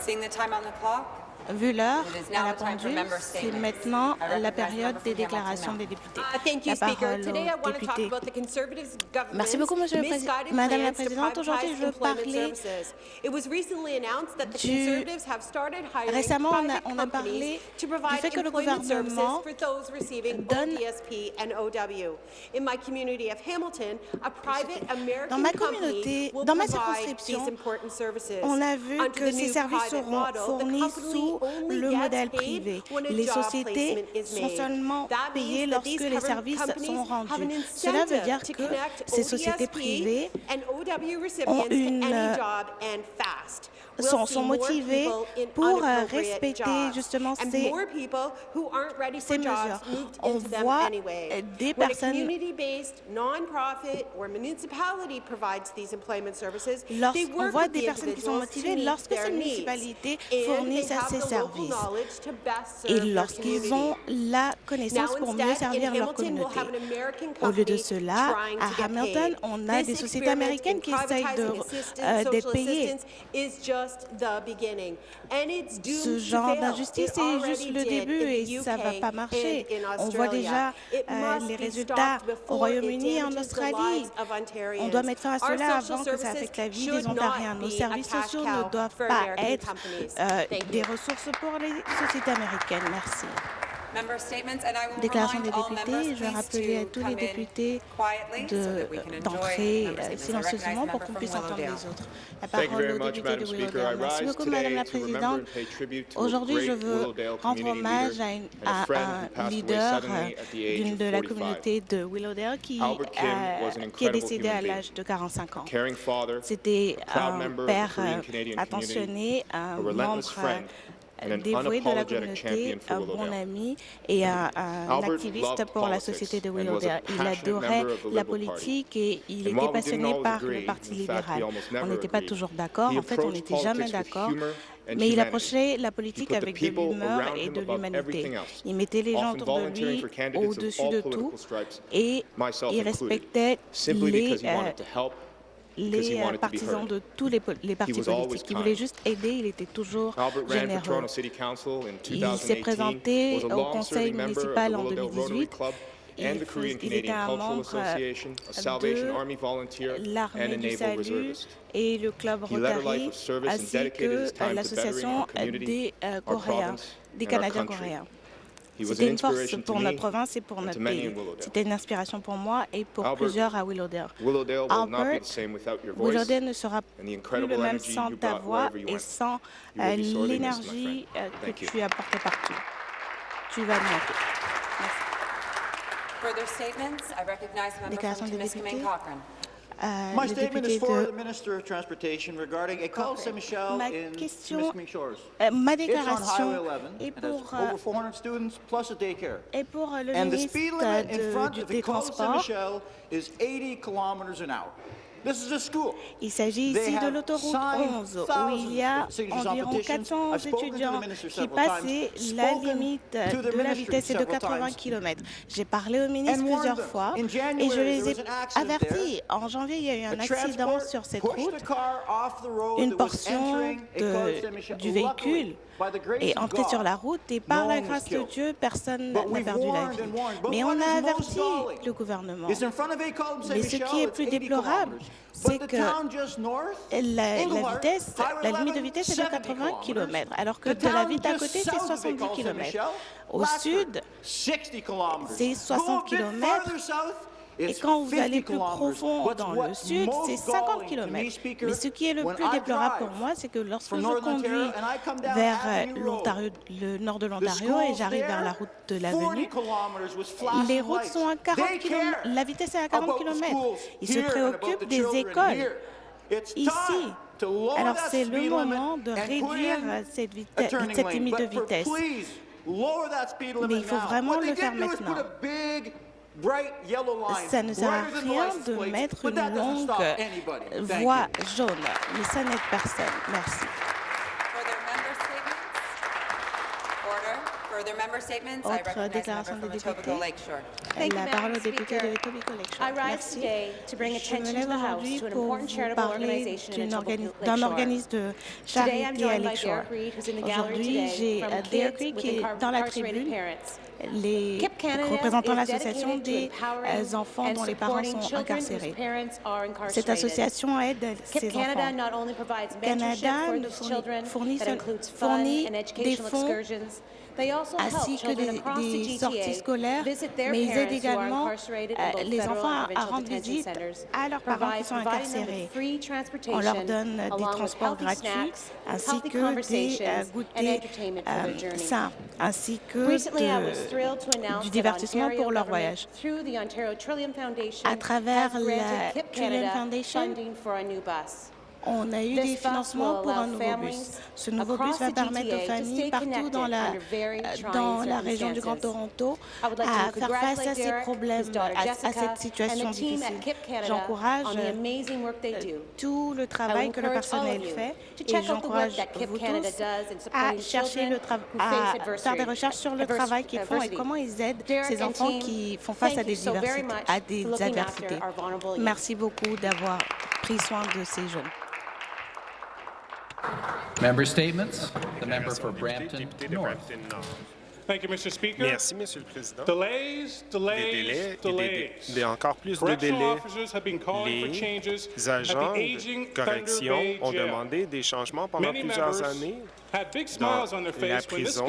seeing the time on the clock, Vu l'heure à la pendule, c'est maintenant la période des déclarations des députés. La parole aux députés. Merci beaucoup, Monsieur le Président. Madame la Présidente, aujourd'hui, je veux parler du... Récemment, on a, on a parlé du fait que le gouvernement donne dans ma communauté, dans ma circonscription, on a vu que ces services seront fournis sous le modèle privé. Les sociétés sont seulement payées lorsque les services sont rendus. Cela veut dire que ces sociétés privées ont une euh, sont, sont, motivés pour euh, respecter justement ces, ces mesures. On voit des personnes lorsqu'on voit des personnes qui sont motivées lorsque ces municipalités fournissent ces et lorsqu'ils ont la connaissance pour mieux servir leur communauté. Au lieu de cela, à Hamilton, on a des sociétés américaines qui essayent d'être euh, payées. Ce genre d'injustice est juste le début et ça ne va pas marcher. On voit déjà euh, les résultats au Royaume-Uni et en Australie. On doit mettre fin à cela avant que ça affecte la vie des Ontariens. Nos services sociaux ne doivent pas être euh, des ressources pour les sociétés américaines. Merci. Déclaration des députés, je vais rappeler à tous les députés d'entrer euh, silencieusement pour qu'on puisse entendre les autres. La parole au député de Willowdale. Merci beaucoup, Madame la Présidente. Aujourd'hui, je veux rendre hommage à, un leader euh, d'une de la communauté de Willowdale qui, a, euh, qui est décédé à l'âge de 45 ans. C'était un père attentionné, un membre dévoué de la communauté, un bon ami et un, activiste pour la société de Willowdale. Il adorait la politique et il était passionné par le Parti libéral. On n'était pas toujours d'accord, en fait, on n'était jamais d'accord, mais il approchait la politique avec de l'humeur et de l'humanité. Il mettait les gens autour de lui au-dessus de tout et il respectait les les euh, partisans de tous les, les partis politiques. Il voulait juste aider, il était toujours généreux. Il s'est présenté au conseil municipal en 2018 il, il était un membre euh, de l'armée du salut et le club Rotary, ainsi que euh, l'association des Coréens, des Canadiens coréens. C'était une force pour notre province et pour notre pays. C'était une inspiration pour moi et pour plusieurs à Willowdale. Willowdale, Albert, Willowdale ne sera plus le même sans ta voix et sans euh, l'énergie euh, que tu as partout. Tu vas me manquer. Déclaration. My statement is for the Minister of Transportation regarding a call. Saint-Michel in Miss Shores. Euh, ma déclaration est over 400 students plus a daycare. And the speed limit in front of the call Saint-Michel is 80 kilometers an hour. Il s'agit ici de l'autoroute 11, où il y a environ 400 étudiants qui passaient la limite de la vitesse de 80 km. J'ai parlé au ministre plusieurs fois et je les ai avertis. En janvier, il y a eu un accident sur cette route. Une portion du véhicule et en fait sur la route et par la grâce de Dieu, personne n'a perdu la vie. Mais on a averti le gouvernement. Mais ce qui est plus déplorable, c'est que la, vitesse, la limite de vitesse est de 80 km, alors que de la ville d'à côté, c'est 70 km. Au sud, c'est 60 km. Et quand vous allez plus profond dans le sud, c'est 50 km. Mais ce qui est le plus déplorable pour moi, c'est que lorsque je conduis vers euh, le nord de l'Ontario, et j'arrive vers la route de l'avenue, les routes sont à 40 km. La vitesse est à 40 km. Ils se préoccupent des écoles ici. Alors c'est le moment de réduire euh, cette, cette limite de vitesse. Mais il faut vraiment le faire maintenant ça ne sert à rien de mettre une longue voie jaune, mais ça n'aide personne. Merci. Autre déclaration des députés. Lakeshore. Thank you, La parole au député Speaker. de Etobicoke Lakeshore. I rise Merci. today to bring Je attention me to lève the House aujourd'hui to an pour important vous charitable parler d'un organisme de Today, I'm charité à joined by Lakeshore. Aujourd'hui, j'ai with qui est dans la tribune, Parents. les KIP Canada représentant is l'association des euh, enfants dont les parents sont incarcérés. Cette association aide ces enfants. not only provides mentorship Canada fournit- children fournit des educational fonds ainsi que des, sorties scolaires, mais ils aident également euh, les enfants à, rendre visite à leurs parents qui sont incarcérés. On leur donne des transports gratuits ainsi que des euh, goûters euh, sains, ainsi que de- du divertissement pour leur voyage. À travers la Trillium Foundation, On a eu des financements pour un nouveau bus. Ce nouveau bus va permettre aux familles partout dans la, euh, dans la région du Grand. Toronto à faire face à ces problèmes, à, cette situation difficile. J'encourage euh, tout le travail que le personnel fait et j'encourage vous Canada tous à chercher le à faire des recherches sur le travail qu'ils font et comment ils aident ces enfants qui font face à des, diversités, à des adversités. Merci beaucoup d'avoir pris soin de ces jeunes. Member statements. The member for Brampton Député de North. Brampton Nord. Thank you, Mr. Speaker. Merci, Monsieur le Président. Delays, Des delays, délais et des, delays. des- encore plus de Correctional délais. officers have been calling for Les changes at agents the aging de Thunder correction Bay ont jail. demandé des changements pendant Many plusieurs members années had big dans smiles on their la prison,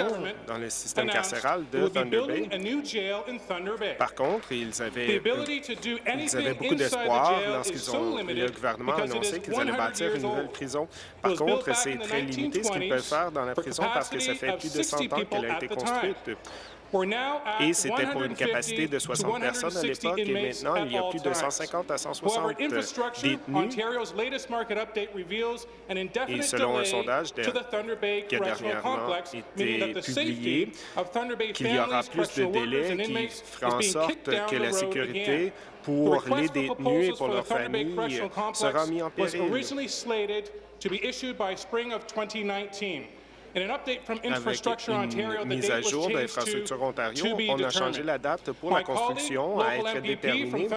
dans le système carcéral de Thunder Bay. a new jail in Thunder Bay. Par contre, ils The avaient, ability to do ils anything avaient beaucoup d'espoir lorsqu'ils ont le gouvernement a annoncé qu'ils allaient 100 bâtir une nouvelle prison. Par contre, c'est très limité ce qu'ils peuvent 1920s faire dans la prison parce que ça fait plus de 100 60 ans qu'elle a été construite. Et c'était pour une 150 capacité de to 60 personnes à 160 l'époque et maintenant il y a plus de times. 150 à 160 However, infrastructure, détenus. Et selon un sondage Bay qui a dernièrement été publié, qu'il y aura plus de délais qui fera en sorte que la sécurité pour les détenus et pour leurs familles Correctional sera Complex mis en péril. Originally slated to be issued by spring of 2019. In an update from Avec Infrastructure Ontario, une mise à jour d'Infrastructure Ontario, on a changé la date pour My la construction colleague, à être déterminée.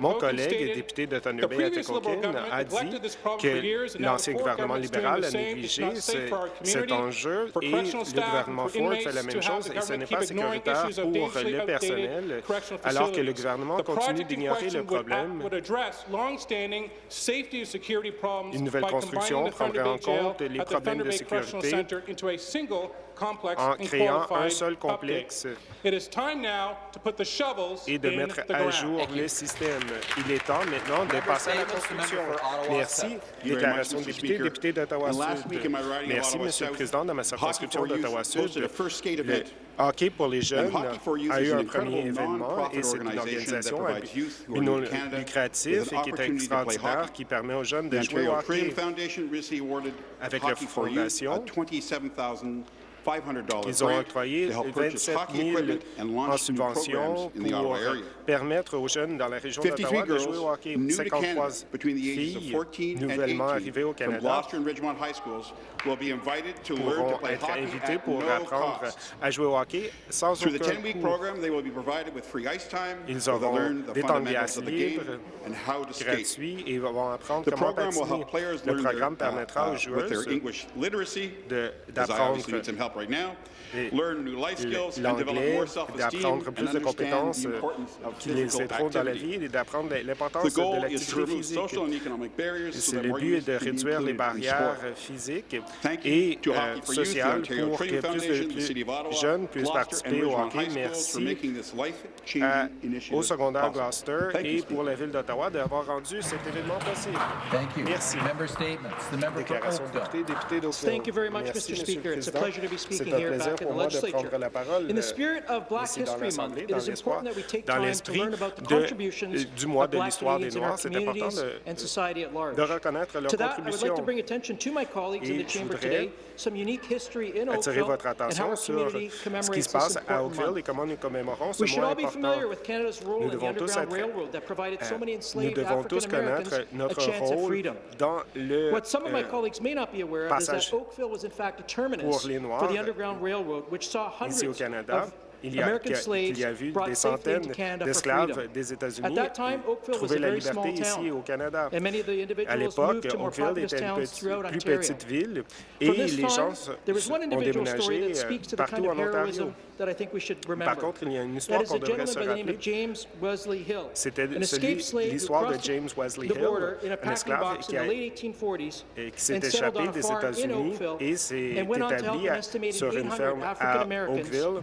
Mon collègue député de Thunder "The Bay government a dit que l'ancien gouvernement libéral the a négligé cet enjeu et le gouvernement for Ford fait la même chose the et ce government n'est pas sécuritaire pour le personnel alors que le gouvernement The continue d'ignorer le problème. Une nouvelle construction prendrait en compte les problèmes de sécurité into a single en créant un seul complexe It is time now to put the shovels et de mettre the à jour le système. Il est temps maintenant de passer à la construction. Merci. Déclaration de député, député d'Ottawa Sud. Merci, Monsieur le Président. Dans ma circonscription d'Ottawa Sud, le hockey pour les jeunes a eu un premier événement et c'est une organisation non lucratif et qui est extraordinaire qui permet aux jeunes de jouer au hockey. Avec la fondation, ils ont octroyé 27 000 en subvention pour permettre aux jeunes dans la région d'Ottawa de jouer au hockey. 53 filles nouvellement arrivées au Canada pourront être invitées pour apprendre à jouer au hockey sans aucun coût. Ils auront des temps de glace libres, gratuits, et vont apprendre comment patiner. Le programme permettra aux joueuses de- d'apprendre l'anglais, d'apprendre plus de compétences qui les aideront dans la vie et d'apprendre l'importance de l'activité physique. Le but est de réduire les barrières physiques et euh, sociales pour que plus de plus jeunes puissent participer au hockey. Merci à- au secondaire Gloucester et pour la ville d'Ottawa d'avoir rendu cet événement possible. Thank you. Merci. Déclaration de député, député d'Oakville. Merci. Monsieur le Président. C'est un plaisir back in pour the moi de legislature. prendre la parole euh, spirit of Black ici dans History Month, l'Assemblée, dans l'espoir, industrie de, euh, du mois de l'histoire des Noirs. C'est important de, de, reconnaître leur contribution. Et je voudrais attirer votre attention sur ce qui se passe à Oakville et comment nous commémorons ce mois important. Euh, nous devons tous, être, euh, nous devons tous connaître notre rôle dans le euh, passage pour les Noirs ici au Canada. Il y a, il vu des centaines d'esclaves des États-Unis trouver la liberté ici au Canada. À l'époque, Oakville était une petite, plus petite ville. Et les gens ont déménagé euh, partout en Ontario. Par contre, il y a une histoire qu'on devrait se rappeler. C'était l'histoire de James Wesley Hill, un esclave qui, qui s'est échappé des États-Unis et s'est établi sur une ferme à Oakville.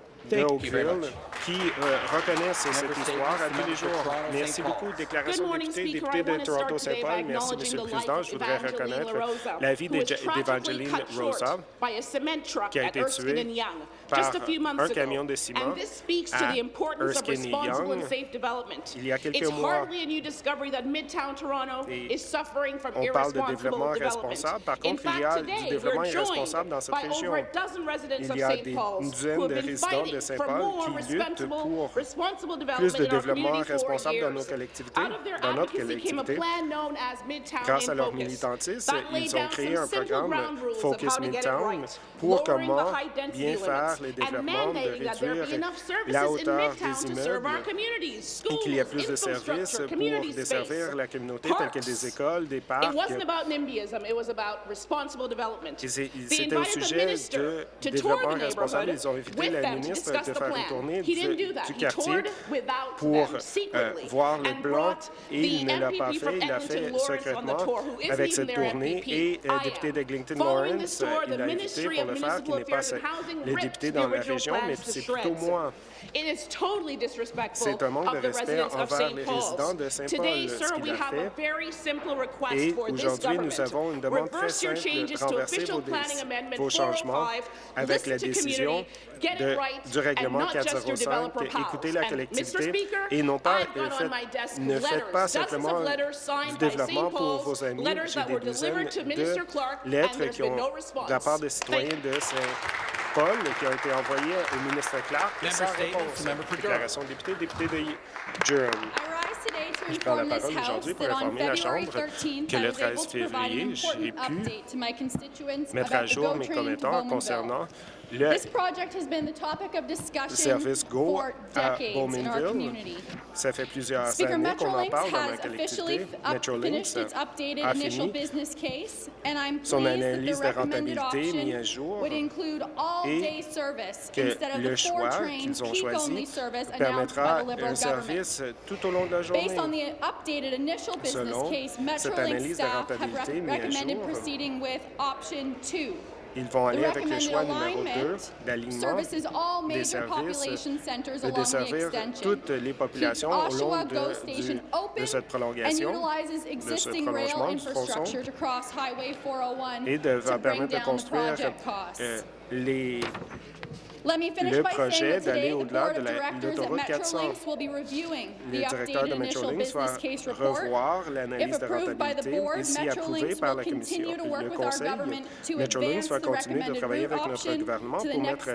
d'Oakville qui euh, reconnaissent cette histoire à tous les jours. Merci beaucoup. Déclaration de député, député de Toronto-Saint-Paul. Merci, Monsieur le Président. Je voudrais reconnaître la vie d'Evangeline Rosa, qui a été tuée par un camion de ciment à Erskine Young. Il y a quelques mois, on parle de développement responsable. Par contre, il y a du développement irresponsable dans cette région. Il y a une dizaine de résidents de Saint-Paul qui luttent pour plus de développement responsable dans nos collectivités, dans notre collectivité. Grâce à leur militantisme, ils ont créé un programme Focus Midtown pour comment bien faire les développements, de réduire la hauteur des immeubles et qu'il y ait plus de services pour desservir la communauté, telles que des écoles, des parcs. C'était au sujet de développement responsable. Ils ont invité la ministre de faire une tournée du, du quartier pour euh, voir le plan et il ne l'a pas fait. Il l'a fait secrètement avec cette tournée et le député d'Eglinton Lawrence, euh, il l'a invité pour le faire, qui n'est pas les dans la région, mais c'est plutôt moi. C'est un manque de respect envers les résidents de Saint-Paul, ce qu'il aujourd'hui, nous avons une demande très simple, renverser vos, changements avec la décision du règlement 405 écoutez la collectivité. Et non pas fait, ne faites pas simplement du développement pour vos amis. J'ai des dizaines de lettres qui ont de la part des citoyens de Saint Paul qui a été envoyé au ministre Clark sans réponse. Déclaration de député, député de Durham. Je prends la parole aujourd'hui pour informer la Chambre que le 13 février, j'ai pu mettre à jour mes commentaires concernant le service Go à Bowmanville, ça fait plusieurs Speaker, années qu'on en parle dans ma collectivité. Metrolinx a fini. son analyse de rentabilité mise à jour et que le choix qu'ils ont choisi permettra un service tout au long de la journée. Selon cette analyse de rentabilité mise à jour, ils vont aller avec le choix numéro 2, l'alignement des services et euh, de servir toutes les populations au long de, cette prolongation, de ce prolongement du tronçon, et de, permettre de construire euh, les le projet d'aller au-delà de l'autoroute 400. Le directeur de Metrolinx va revoir l'analyse de rentabilité si par la Commission, le Conseil, Metrolinx va continuer de travailler avec notre gouvernement pour mettre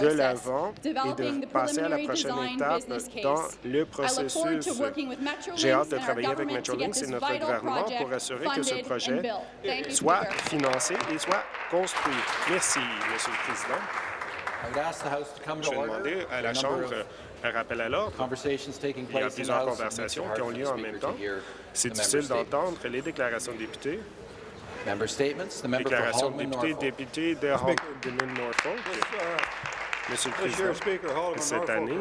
de l'avant et de passer à la prochaine étape dans le processus. J'ai hâte de travailler avec Metrolinx et notre gouvernement pour assurer que ce projet soit financé et soit construit. Merci, Monsieur le Président. Je vais demander à la Chambre un rappel à l'ordre. Il y a plusieurs conversations qui ont lieu en même temps. C'est difficile d'entendre les déclarations de députés. Déclaration de député, député de Holman-Norfolk. Monsieur le Président, cette année,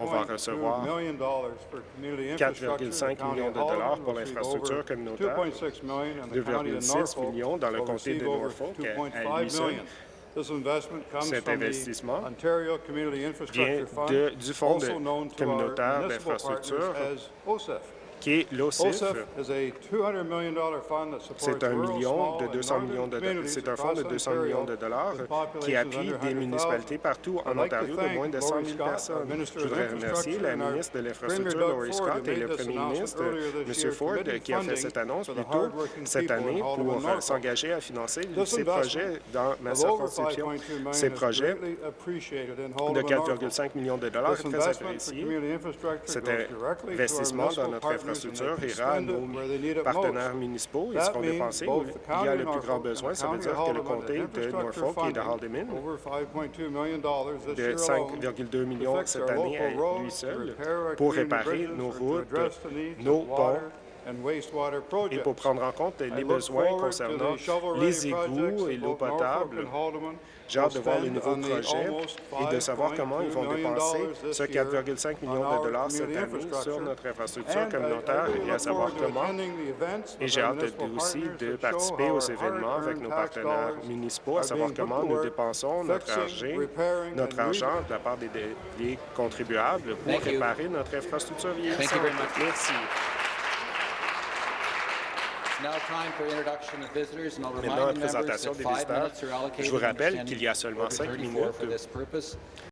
on va recevoir 4,5 millions de dollars pour l'infrastructure communautaire, 2,6 millions dans le comté de Norfolk à lui seul. million. This investment comes Cet from investissement the Ontario Community vient Infrastructure Fund, de- du Fonds de- also known to our communautaire municipal d'infrastructure, partners as OSEF. Qui est l'OCIF. OSIF is a $200 million fund that supports C'est un million de and 200 northern millions de C'est un fonds de across 200 Ontario millions de dollars qui appuie des 100,000. municipalités partout en Ontario de moins de 100 Laurie 000 Scott, our personnes. Je voudrais remercier la ministre de l'Infrastructure, Laurie Scott, et le premier ministre, M. Ford, qui a fait cette annonce plus tôt cette année pour euh, s'engager à financer ces projets dans ma circonscription. 5.2 million Ces projets de Haldimand Norfolk. 4,5 millions de dollars est très investment for apprécié. community infrastructure Cet investissement dans notre infrastructure à spend it nos partenaires municipaux. Ils That seront dépensés où il y a le plus grand besoin. Ça veut dire que le comté de Norfolk et de Haldimand over 5.2 million dollars this de year alone 5,2 millions cette année à lui seul pour réparer nos routes, nos ponts et pour prendre en compte les besoins concernant les égouts et l'eau potable. J'ai hâte de voir les nouveaux projets et de savoir comment ils vont 5.2 million dépenser ce year 4,5 on millions de dollars cette année sur notre infrastructure communautaire et à savoir comment. Et j'ai hâte de- aussi de participer aux événements avec nos partenaires municipaux, à savoir comment nous dépensons notre argent, notre argent de la part des, des contribuables pour Thank you. réparer notre infrastructure vieillissante. Merci. Maintenant, présentation des five visiteurs. minutes are allocated Je vous rappelle qu'il y a seulement cinq 34 minutes.